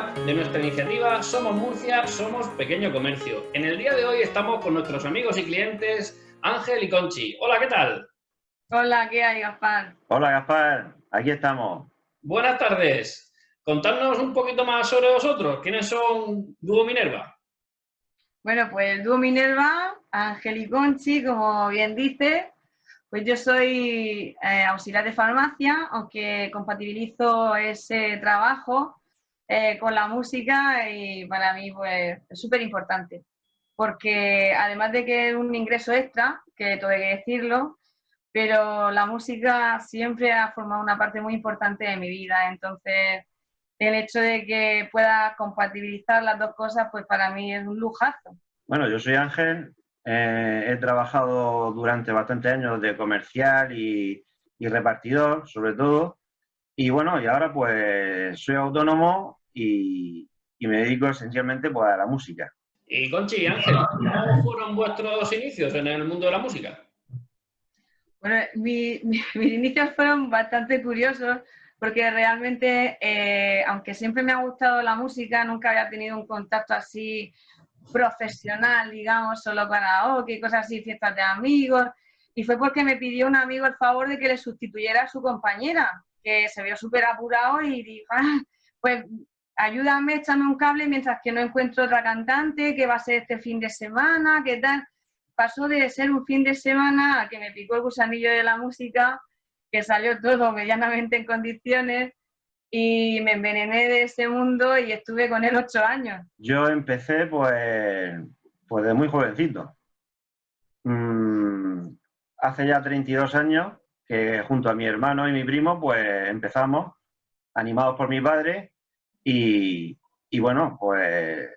De nuestra iniciativa Somos Murcia, Somos Pequeño Comercio. En el día de hoy estamos con nuestros amigos y clientes Ángel y Conchi. Hola, ¿qué tal? Hola, ¿qué hay, Gaspar? Hola, Gaspar. Aquí estamos. Buenas tardes. Contadnos un poquito más sobre vosotros. ¿Quiénes son Dúo Minerva? Bueno, pues el Dúo Minerva, Ángel y Conchi, como bien dice, pues yo soy eh, auxiliar de farmacia, aunque compatibilizo ese trabajo eh, con la música y para mí pues, es súper importante. Porque además de que es un ingreso extra, que hay que decirlo, pero la música siempre ha formado una parte muy importante de mi vida. Entonces, el hecho de que pueda compatibilizar las dos cosas, pues para mí es un lujazo. Bueno, yo soy Ángel, eh, he trabajado durante bastantes años de comercial y, repartidor, sobre todo. Y bueno, y ahora pues soy autónomo y, me dedico esencialmente pues, a la música. Y Conchi y Ángel, ¿cómo fueron vuestros inicios en el mundo de la música? Bueno, mis inicios fueron bastante curiosos porque realmente, eh, aunque siempre me ha gustado la música, nunca había tenido un contacto así profesional, digamos, solo karaoke, cosas así, fiestas de amigos. Y fue porque me pidió un amigo el favor de que le sustituyera a su compañera, que se vio súper apurado y dijo, ah, pues ayúdame, échame un cable mientras que no encuentro otra cantante, que va a ser este fin de semana, qué tal. Pasó de ser un fin de semana a que me picó el gusanillo de la música, que salió todo medianamente en condiciones y me envenené de ese mundo y estuve con él ocho años. Yo empecé pues, pues de muy jovencito. Mm, hace ya 32 años que junto a mi hermano y mi primo pues empezamos, animados por mi padre y, y bueno, pues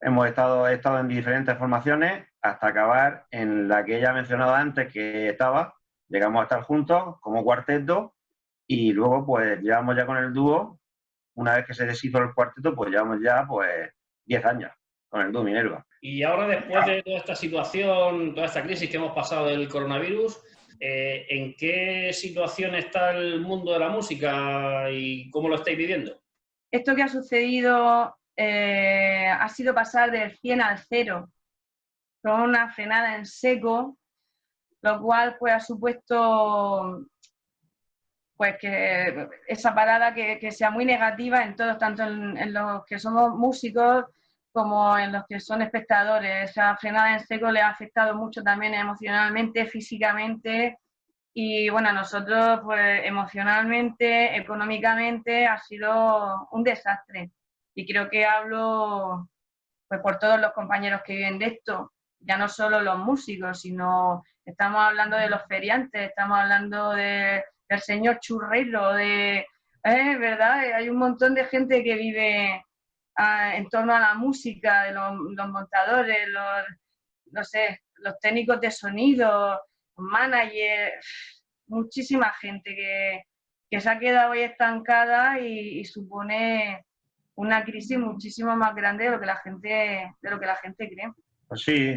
hemos estado, estado en diferentes formaciones hasta acabar en la que ella ha mencionado antes que estaba, llegamos a estar juntos como cuarteto y luego, pues, llevamos ya con el dúo, una vez que se deshizo el cuarteto, pues llevamos ya, pues, 10 años con el dúo Minerva. Y ahora, después de toda esta situación, toda esta crisis que hemos pasado del coronavirus, eh, ¿en qué situación está el mundo de la música y cómo lo estáis viviendo? Esto que ha sucedido eh, ha sido pasar del 100 al 0, con una frenada en seco, lo cual pues, ha supuesto pues que esa parada que, sea muy negativa en todos, tanto en, los que somos músicos como en los que son espectadores. Esa frenada en seco le ha afectado mucho también emocionalmente, físicamente y bueno, nosotros pues emocionalmente, económicamente ha sido un desastre. Y creo que hablo pues por todos los compañeros que viven de esto, ya no solo los músicos, sino estamos hablando de los feriantes, estamos hablando de el señor churrero, de, eh, ¿verdad? Hay un montón de gente que vive ah, en torno a la música, de los, montadores, los, no sé, los técnicos de sonido, los managers, muchísima gente que, se ha quedado ahí estancada y, supone una crisis muchísimo más grande de lo que la gente, de lo que la gente cree. Pues sí,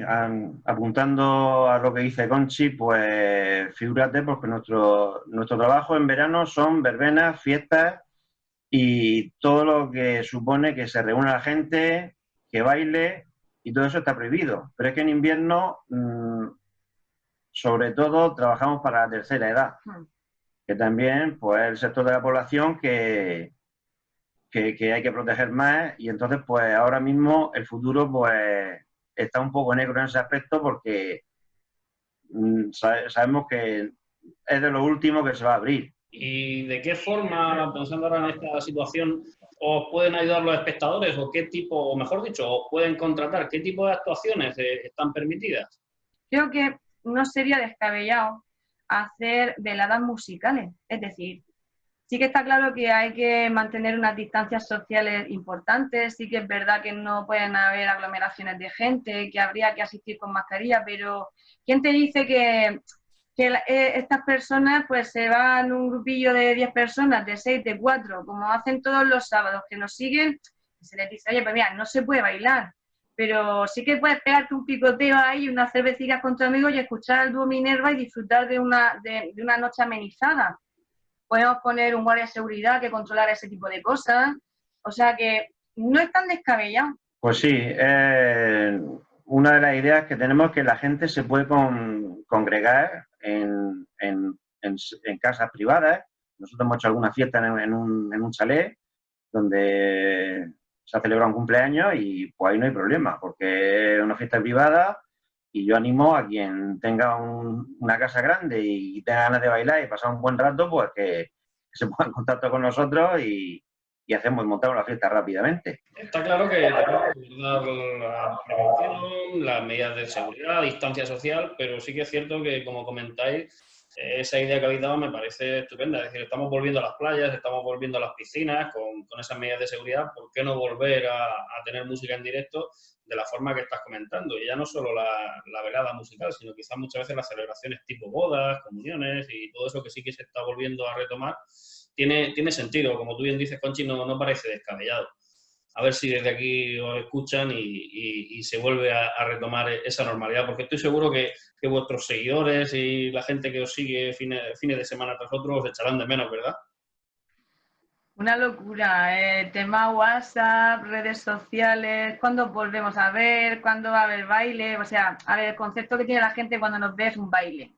apuntando a lo que dice Conchi, pues figúrate porque nuestro, nuestro trabajo en verano son verbenas, fiestas y todo lo que supone que se reúna la gente, que baile y todo eso está prohibido. Pero es que en invierno, mm, sobre todo, trabajamos para la tercera edad, hmm. que también pues el sector de la población que, que, que hay que proteger más y entonces pues ahora mismo el futuro pues está un poco negro en ese aspecto porque mm, sabemos que es de lo último que se va a abrir. ¿Y de qué forma, pensando ahora en esta situación, os pueden ayudar los espectadores o qué tipo, o mejor dicho, os pueden contratar? ¿Qué tipo de actuaciones eh, están permitidas? Creo que no sería descabellado hacer veladas musicales, es decir, Sí que está claro que hay que mantener unas distancias sociales importantes, sí que es verdad que no pueden haber aglomeraciones de gente, que habría que asistir con mascarilla, pero ¿quién te dice que, eh, estas personas pues se van un grupillo de 10 personas, de 6, de 4, como hacen todos los sábados, que nos siguen, se les dice, oye, pues mira, no se puede bailar, pero sí que puedes pegarte un picoteo ahí, unas cervecillas con tu amigo y escuchar al dúo Minerva y disfrutar de una, de una noche amenizada podemos poner un guardia de seguridad que controlara ese tipo de cosas. O sea que no es tan descabellado. Pues sí, eh, una de las ideas que tenemos es que la gente se puede congregar en, casas privadas. Nosotros hemos hecho alguna fiesta en, un, en un chalet donde se ha celebrado un cumpleaños y pues ahí no hay problema, porque es una fiesta privada y yo animo a quien tenga una casa grande y tenga ganas de bailar y pasar un buen rato, pues que, se ponga en contacto con nosotros y, hacemos montamos la fiesta rápidamente. Está claro que la prevención, las medidas de seguridad, distancia social, pero sí que es cierto que, como comentáis, esa idea que habéis dado me parece estupenda. Es decir, estamos volviendo a las playas, estamos volviendo a las piscinas con, con esas medidas de seguridad. ¿Por qué no volver a, a, tener música en directo de la forma que estás comentando? Y ya no solo la, la, velada musical, sino quizás muchas veces las celebraciones tipo bodas, comuniones y todo eso que sí que se está volviendo a retomar, tiene, tiene sentido. Como tú bien dices, Conchi, no, no parece descabellado a ver si desde aquí os escuchan y, se vuelve a, retomar esa normalidad, porque estoy seguro que, vuestros seguidores y la gente que os sigue fines, de semana tras otro os echarán de menos, ¿verdad? Una locura, eh, tema WhatsApp, redes sociales, cuándo volvemos a ver, cuándo va a haber baile, o sea, a ver, el concepto que tiene la gente cuando nos ve es un baile.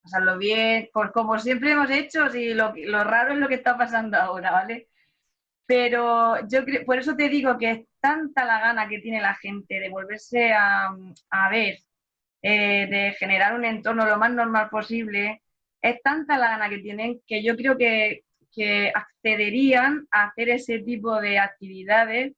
Pasarlo bien, por como siempre hemos hecho, y lo, lo raro es lo que está pasando ahora, ¿vale? Pero yo creo, por eso te digo que es tanta la gana que tiene la gente de volverse a, ver, eh, de generar un entorno lo más normal posible, es tanta la gana que tienen que yo creo que, accederían a hacer ese tipo de actividades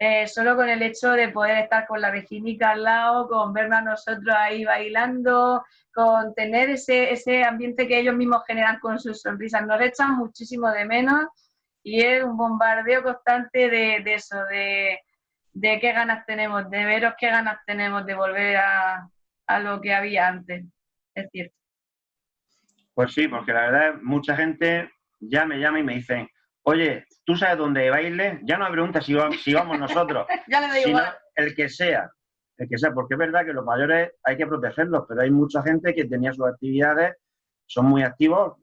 eh, solo con el hecho de poder estar con la vecinica al lado, con vernos a nosotros ahí bailando, con tener ese, ese ambiente que ellos mismos generan con sus sonrisas. Nos echan muchísimo de menos y es un bombardeo constante de, eso, de, qué ganas tenemos, de veros qué ganas tenemos de volver a, lo que había antes, es cierto. Pues sí, porque la verdad mucha gente ya me llama y me dicen, oye, ¿tú sabes dónde baile? Ya no me preguntas si, si vamos nosotros, ya le sino el que sea, el que sea, porque es verdad que los mayores hay que protegerlos, pero hay mucha gente que tenía sus actividades, son muy activos,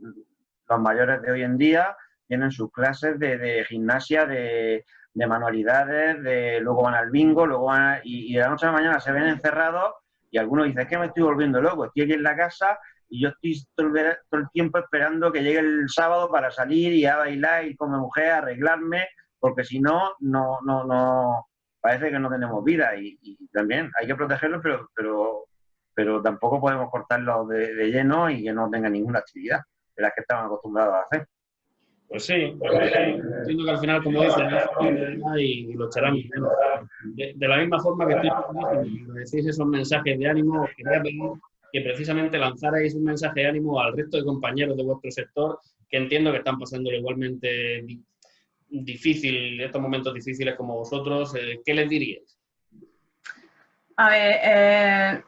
los mayores de hoy en día, tienen sus clases de, gimnasia, de, manualidades, de luego van al bingo, luego van y, de la noche a la mañana se ven encerrados y algunos dicen, es que me estoy volviendo loco, estoy aquí en la casa y yo estoy todo el, tiempo esperando que llegue el sábado para salir y a bailar y como mujer, arreglarme, porque si no, no, no, no, parece que no tenemos vida y, también hay que protegerlos, pero, pero, pero tampoco podemos cortarlos de, de lleno y que no tengan ninguna actividad de las que estaban acostumbrados a hacer. Pues sí, entiendo que al final, como dicen, y, lo echarán de, de, la misma forma que estoy cuando decís esos mensajes de ánimo, os quería pedir que precisamente lanzarais un mensaje de ánimo al resto de compañeros de vuestro sector, que entiendo que están pasando igualmente difícil, estos momentos difíciles como vosotros. Eh, ¿Qué les diríais? A ver, eh,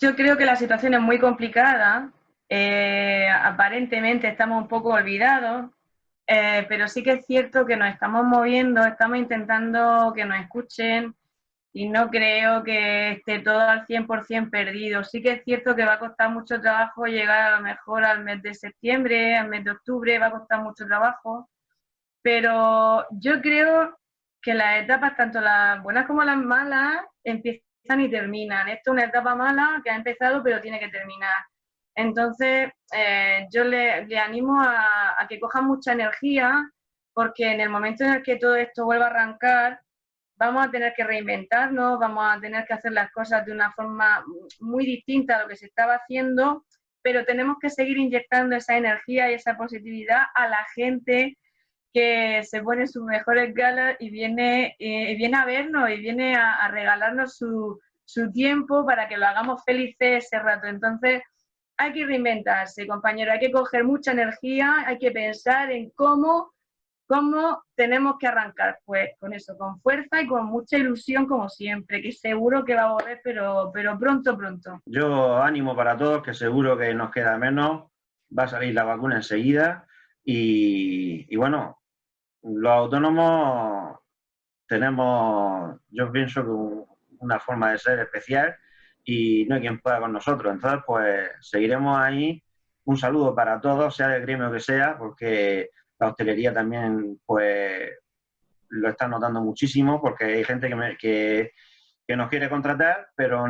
yo creo que la situación es muy complicada eh, aparentemente estamos un poco olvidados, eh, pero sí que es cierto que nos estamos moviendo, estamos intentando que nos escuchen y no creo que esté todo al 100% perdido. Sí que es cierto que va a costar mucho trabajo llegar a lo mejor al mes de septiembre, al mes de octubre, va a costar mucho trabajo, pero yo creo que las etapas, tanto las buenas como las malas, empiezan y terminan. Esto es una etapa mala que ha empezado pero tiene que terminar. Entonces, eh, yo le, animo a, que coja mucha energía, porque en el momento en el que todo esto vuelva a arrancar, vamos a tener que reinventarnos, vamos a tener que hacer las cosas de una forma muy distinta a lo que se estaba haciendo, pero tenemos que seguir inyectando esa energía y esa positividad a la gente que se pone sus mejores galas y viene, eh, viene a vernos y viene a, regalarnos su, su tiempo para que lo hagamos felices ese rato. Entonces, hay que reinventarse, compañero, hay que coger mucha energía, hay que pensar en cómo, cómo tenemos que arrancar, pues con eso, con fuerza y con mucha ilusión como siempre, que seguro que va a volver, pero, pero pronto, pronto. Yo ánimo para todos, que seguro que nos queda menos, va a salir la vacuna enseguida y, y bueno, los autónomos tenemos, yo pienso que una forma de ser especial y no hay quien pueda con nosotros. Entonces, pues seguiremos ahí. Un saludo para todos, sea del gremio que sea, porque la hostelería también, pues, lo están notando muchísimo porque hay gente que, que, nos quiere contratar, pero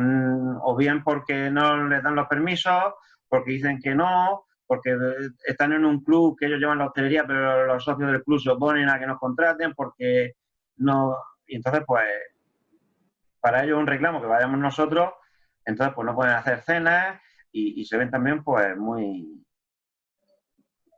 o bien porque no les dan los permisos, porque dicen que no, porque están en un club que ellos llevan la hostelería, pero los socios del club se oponen a que nos contraten porque no... Y entonces, pues, para ellos un reclamo que vayamos nosotros, entonces, pues no pueden hacer cenas y, y se ven también, pues, muy,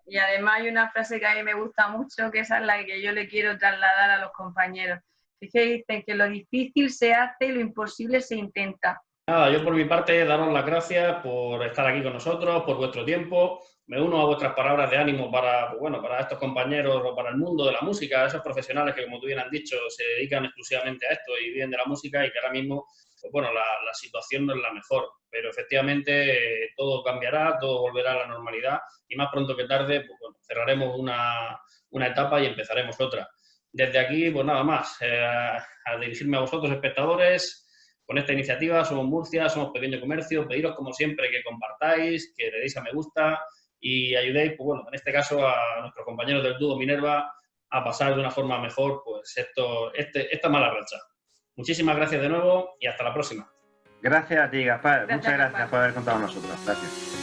y además hay una frase que a mí me gusta mucho, que esa es la que yo le quiero trasladar a los compañeros. Es que dicen que lo difícil se hace y lo imposible se intenta. Nada, yo por mi parte daros las gracias por estar aquí con nosotros, por vuestro tiempo. Me uno a vuestras palabras de ánimo para, pues bueno, para estos compañeros o para el mundo de la música, esos profesionales que, como tú bien has dicho, se dedican exclusivamente a esto y viven de la música y que ahora mismo pues bueno, la, situación no es la mejor, pero efectivamente eh, todo cambiará, todo volverá a la normalidad y más pronto que tarde pues bueno, cerraremos una, etapa y empezaremos otra. Desde aquí, pues nada más, eh, a dirigirme a vosotros, espectadores, con esta iniciativa, somos Murcia, somos Pequeño Comercio, pediros como siempre que compartáis, que le deis a me gusta y ayudéis, pues bueno, en este caso a nuestros compañeros del dúo Minerva a pasar de una forma mejor pues esto, este, esta mala racha. Muchísimas gracias de nuevo y hasta la próxima. Gracias a ti, Gaspar. Muchas gracias por haber contado con nosotros. Gracias.